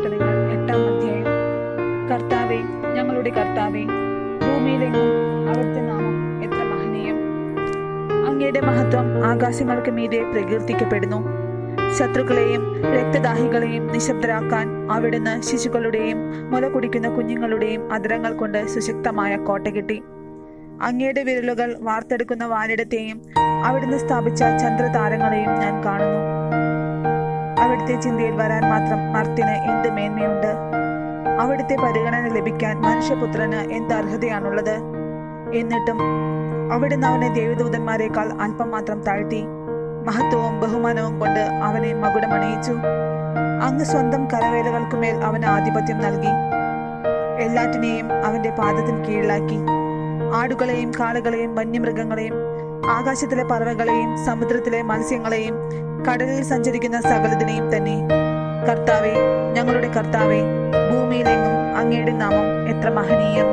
സങ്കീർത്തനങ്ങൾ എട്ടാം അധ്യായം. കർത്താവെ ഞങ്ങളുടെ കർത്താവെ ഭൂമിയിലെങ്ങും അവിടുത്തെ നാമം എത്ര മഹനീയം. അങ്ങയുടെ മഹത്വം ആകാശങ്ങൾക്ക് മീതെ പ്രകീർത്തിക്കപ്പെടുന്നു. ശത്രുക്കളെയും രക്തദാഹികളെയും നിശബ്ദരാക്കാൻ അവിടുന്ന് ശിശുക്കളുടെയും മുല കുടിക്കുന്ന കുഞ്ഞുങ്ങളുടെയും അതിരങ്ങൾ കൊണ്ട് സുശക്തമായ കോട്ട കിട്ടി. അങ്ങയുടെ വിരലുകൾ വാർത്തെടുക്കുന്ന വാനിടത്തെയും അവിടുന്ന് സ്ഥാപിച്ച ചന്ദ്രതാരങ്ങളെയും ഞാൻ കാണുന്നു. അവിടുത്തെ ചിന്തയിൽ വരാൻ മാത്രം മർത്തിന് എന്ത് മേന്മയുണ്ട്? അവിടുത്തെ പരിഗണന ലഭിക്കാൻ മനുഷ്യപുത്രന് എന്ത് അർഹതയാണുള്ളത്? എന്നിട്ടും അവിടുന്ന് അവനെ ദേവദൂതന്മാരെക്കാൾ അല്പം മാത്രം താഴ്ത്തി മഹത്വവും ബഹുമാനവും കൊണ്ട് അവനെ മകുടമണിയിച്ചു. അങ്ങ് സ്വന്തം കരവേലകൾക്കുമേൽ അവന് ആധിപത്യം നൽകി. എല്ലാറ്റിനെയും അവന്റെ പാദത്തിന് കീഴിലാക്കി. ആടുകളെയും കാളുകളെയും വന്യമൃഗങ്ങളെയും ആകാശത്തിലെ പറവകളെയും സമുദ്രത്തിലെ മത്സ്യങ്ങളെയും കടലിൽ സഞ്ചരിക്കുന്ന സകലതിനെയും തന്നെ. കർത്താവെ ഞങ്ങളുടെ കർത്താവെ ഭൂമിയിലെങ്ങും അങ്ങയുടെ നാമം എത്ര മഹനീയം.